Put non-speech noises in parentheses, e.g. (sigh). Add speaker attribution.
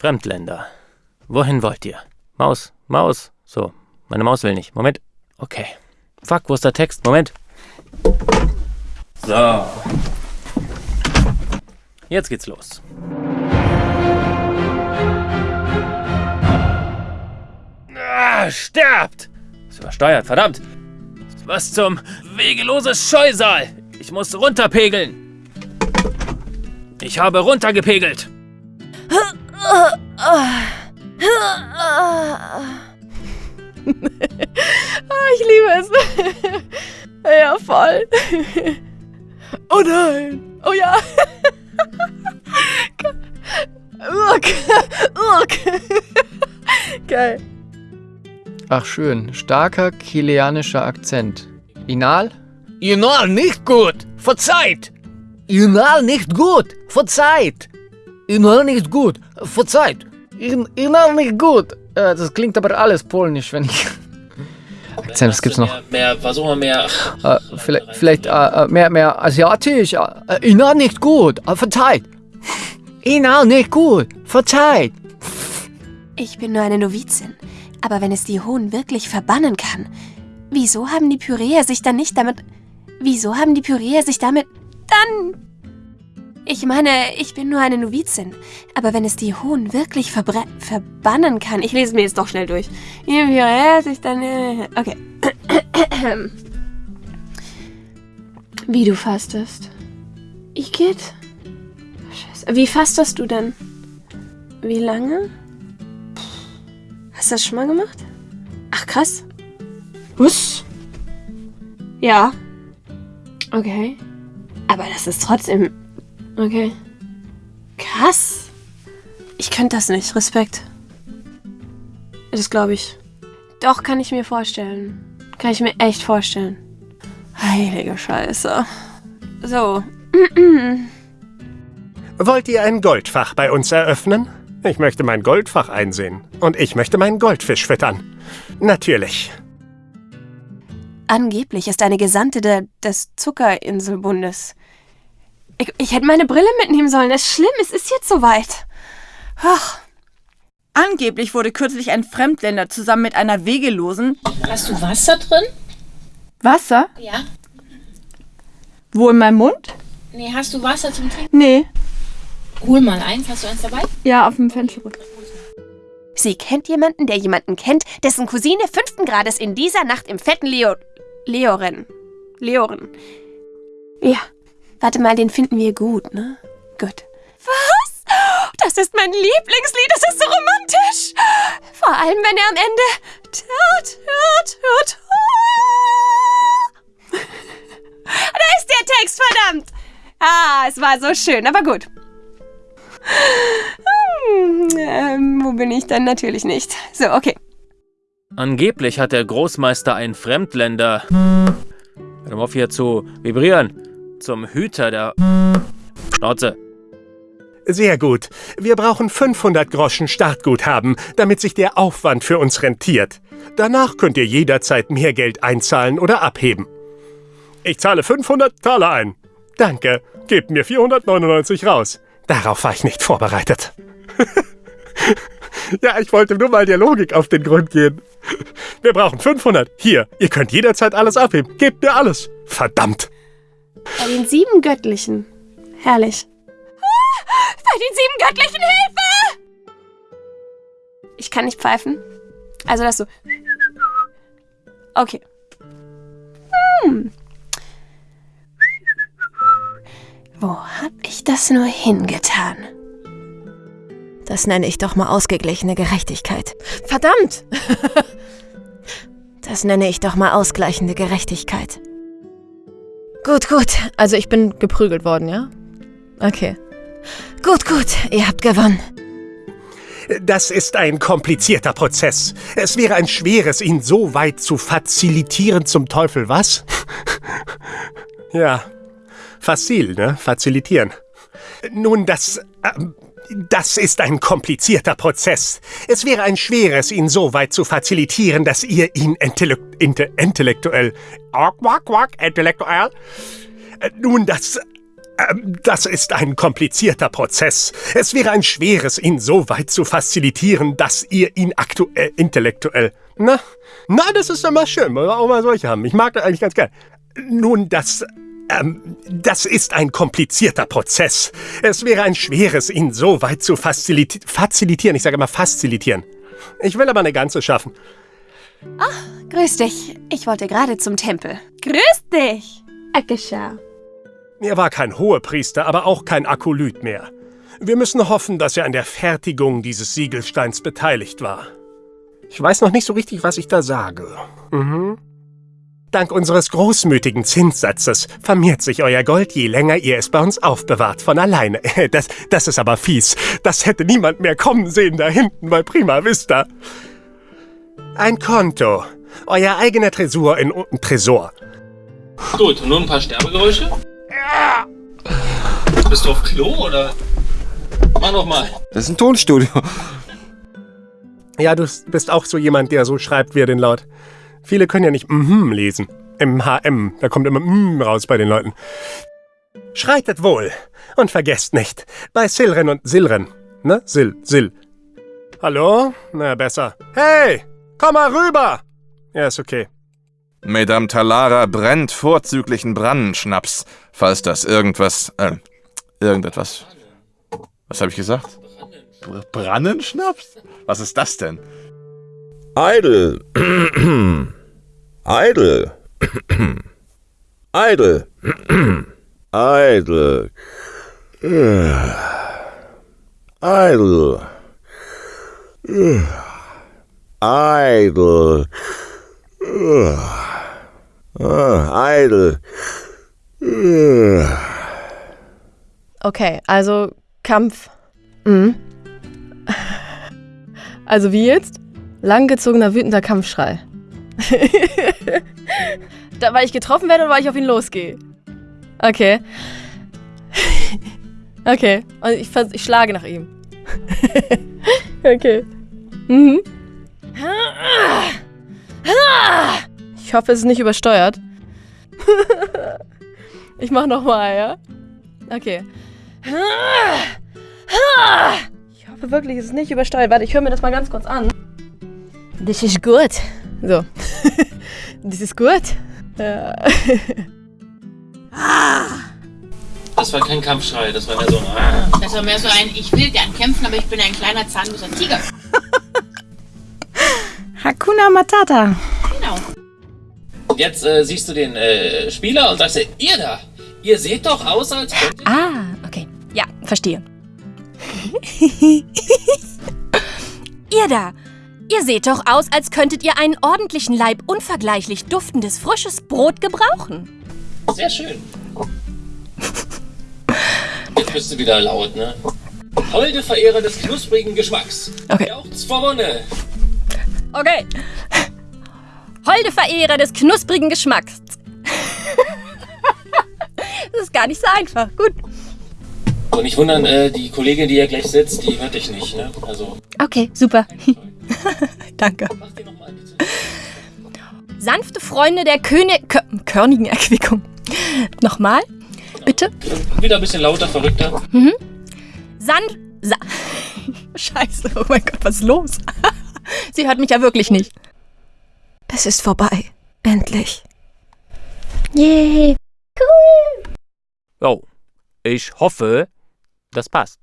Speaker 1: Fremdländer. Wohin wollt ihr? Maus, Maus. So, meine Maus will nicht. Moment. Okay. Fuck, wo ist der Text? Moment. So. Jetzt geht's los. Ah, sterbt! Ist übersteuert, verdammt! Was zum wegeloses Scheusal! Ich muss runterpegeln! Ich habe runtergepegelt!
Speaker 2: Ich liebe es. (laughs) ja, voll. oh nein. Oh ja. Urk. Geil.
Speaker 3: Ach schön, starker kilianischer Akzent. Inal?
Speaker 4: Inal nicht gut, verzeiht. Inal nicht gut, verzeiht. Inal nicht gut, verzeiht. In, Inal nicht gut.
Speaker 3: Äh, das klingt aber alles polnisch, wenn ich... Akzent, was gibt's noch?
Speaker 1: Mehr, mehr versuchen wir mehr...
Speaker 3: Äh, vielleicht vielleicht äh, mehr, mehr asiatisch. Äh, Inal nicht gut, äh, verzeiht. Inal nicht gut, verzeiht.
Speaker 5: Ich bin nur eine Novizin. Aber wenn es die Hohn wirklich verbannen kann, wieso haben die Pyräer sich dann nicht damit... Wieso haben die Pyräer sich damit... Dann... Ich meine, ich bin nur eine Novizin. Aber wenn es die Hohn wirklich verbannen kann... Ich lese mir jetzt doch schnell durch. Sich dann... Äh, okay. (clears throat) Wie du fastest. Ich geht? Scheiße. Wie fastest du denn? Wie lange? Hast du das schon mal gemacht? Ach, krass. Was? Ja. Okay. Aber das ist trotzdem... Okay. Krass. Ich könnte das nicht. Respekt. Das glaube ich. Doch, kann ich mir vorstellen. Kann ich mir echt vorstellen. Heilige Scheiße. So. (clears throat)
Speaker 6: Wollt ihr ein Goldfach bei uns eröffnen? Ich möchte mein Goldfach einsehen. Und ich möchte meinen Goldfisch füttern. Natürlich.
Speaker 5: Angeblich ist eine Gesandte de, des Zuckerinselbundes. Ich, ich hätte meine Brille mitnehmen sollen. Das ist schlimm, es ist jetzt soweit. Ach.
Speaker 2: Angeblich wurde kürzlich ein Fremdländer zusammen mit einer Wegelosen...
Speaker 7: Hast du Wasser drin?
Speaker 2: Wasser?
Speaker 7: Ja.
Speaker 2: Wo, in meinem Mund?
Speaker 7: Nee, hast du Wasser zum Trinken?
Speaker 2: Nee.
Speaker 7: Hol mal eins. Hast du eins dabei?
Speaker 2: Ja, auf dem Fensterrück.
Speaker 5: Sie kennt jemanden, der jemanden kennt, dessen Cousine fünften Grades in dieser Nacht im fetten Leo... Leoren. Leoren. Ja. Warte mal, den finden wir gut, ne? Gut. Was? Das ist mein Lieblingslied. Das ist so romantisch. Vor allem, wenn er am Ende... Ta, ta, ta. Da ist der Text, verdammt. Ah, es war so schön, aber gut. Hm, ähm, wo bin ich dann? Natürlich nicht. So, okay.
Speaker 1: Angeblich hat der Großmeister einen Fremdländer... Hör auf hier zu vibrieren. Zum Hüter der... Schnauze.
Speaker 6: Sehr gut. Wir brauchen 500 Groschen Startguthaben, damit sich der Aufwand für uns rentiert. Danach könnt ihr jederzeit mehr Geld einzahlen oder abheben. Ich zahle 500 Taler ein. Danke. Gebt mir 499 raus. Darauf war ich nicht vorbereitet. (laughs) ja, ich wollte nur mal der Logik auf den Grund gehen. Wir brauchen 500. Hier, ihr könnt jederzeit alles abheben. Gebt mir alles. Verdammt.
Speaker 5: Bei den sieben Göttlichen. Herrlich. Ah, bei den sieben Göttlichen Hilfe! Ich kann nicht pfeifen. Also das so. Okay. Hm. Wo hab ich das nur hingetan? Das nenne ich doch mal ausgeglichene Gerechtigkeit. Verdammt! (laughs) das nenne ich doch mal ausgleichende Gerechtigkeit. Gut, gut. Also ich bin geprügelt worden, ja? Okay. Gut, gut. Ihr habt gewonnen.
Speaker 6: Das ist ein komplizierter Prozess. Es wäre ein schweres, ihn so weit zu fazilitieren zum Teufel, was? ja, facil, ne? Facilitieren. Nun, das... Äh, das ist ein komplizierter Prozess. Es wäre ein schweres, ihn so weit zu facilitieren, dass ihr ihn intellekt, inte, intellektuell... Quack, quack, intellektuell... Nun, das... Ähm, Das ist ein komplizierter Prozess. Es wäre ein schweres, ihn so weit zu facilitieren, dass ihr ihn aktuell intellektuell. Na, na, das ist immer schön. Wollen wir auch mal solche haben. Ich mag das eigentlich ganz gern. Nun, das. Ähm, das ist ein komplizierter Prozess. Es wäre ein schweres, ihn so weit zu faciliti facilitieren. Ich sage immer facilitieren. Ich will aber eine ganze schaffen.
Speaker 8: Grüß dich. Ich wollte gerade zum Tempel. Grüß dich.
Speaker 5: Akasha.
Speaker 6: Er war kein Hohepriester, aber auch kein Akolyt mehr. Wir müssen hoffen, dass er an der Fertigung dieses Siegelsteins beteiligt war. Ich weiß noch nicht so richtig, was ich da sage. Mhm. Dank unseres großmütigen Zinssatzes vermehrt sich euer Gold, je länger ihr es bei uns aufbewahrt, von alleine. (laughs) Das, das ist aber fies. Das hätte niemand mehr kommen sehen da hinten bei Prima Vista. Ein Konto. Euer eigener Tresor in Tresor.
Speaker 1: Gut, und nun ein paar Sterbegeräusche? Bist du auf Klo oder? Mach noch mal.
Speaker 9: Das ist ein Tonstudio.
Speaker 6: Ja, du bist auch so jemand, der so schreibt wie er den Laut. Viele können ja nicht mhm lesen. MHM, da kommt immer mm raus bei den Leuten. Schreitet wohl und vergesst nicht, bei Silren und Silren, ne? Sil, Sil. Hallo? Na, besser. Hey, komm mal rüber! Ja, ist okay.
Speaker 9: Madame Talara brennt vorzüglichen Brannenschnaps, falls das irgendwas, äh, irgendetwas. Was habe ich gesagt? Br Brannenschnaps? Was ist das denn?
Speaker 10: Idle. Idle. Idle. Idle. Idle. Ah, Idle.
Speaker 11: Okay, also Kampf. Mhm. Also wie jetzt? Langgezogener, wütender Kampfschrei. (laughs) da, weil ich getroffen werde oder weil ich auf ihn losgehe? Okay. (laughs) Okay. Und ich, ich schlage nach ihm. (laughs) okay. Mhm. Ich hoffe, es ist nicht übersteuert. ich mach nochmal, ja? Okay. Ich hoffe wirklich, es ist nicht übersteuert. Warte, ich höre mir das mal ganz kurz an. Das ist gut. So. das ist gut.
Speaker 1: Das war kein Kampfschrei, das war mehr so ein. Ah.
Speaker 7: Das war mehr so ein, ich will gern kämpfen, aber ich bin ein kleiner zahnloser Tiger. (laughs)
Speaker 2: Hakuna Matata.
Speaker 7: Genau.
Speaker 1: Jetzt äh, siehst du den äh, Spieler und sagst dir, ihr da, ihr seht doch aus, als.
Speaker 8: Ah, okay. Ja, verstehe. (laughs) (laughs) ihr da. Ihr seht doch aus, als könntet ihr einen ordentlichen Leib unvergleichlich duftendes, frisches Brot gebrauchen.
Speaker 1: Sehr schön. Jetzt bist du wieder laut, ne? Holde Verehrer des knusprigen Geschmacks.
Speaker 11: Okay.
Speaker 1: Jauchzt vor Wonne.
Speaker 8: Okay. Holde Verehrer des knusprigen Geschmacks. das ist gar nicht so einfach. Gut.
Speaker 1: Und nicht wundern, äh, die Kollegin, die hier gleich sitzt, die hört dich nicht, ne? Also,
Speaker 8: Okay, super. (laughs) Danke.
Speaker 1: mach dir nochmal bitte.
Speaker 8: Sanfte Freunde der König Kö körnigen Erquickung. Nochmal, bitte.
Speaker 1: Wieder ein bisschen lauter, verrückter.
Speaker 8: San Sa (laughs) Scheiße, oh mein Gott, was ist los? (laughs) Sie hört mich ja wirklich nicht. Es ist vorbei. Endlich.
Speaker 5: Yay.
Speaker 1: Oh, ich hoffe, das passt.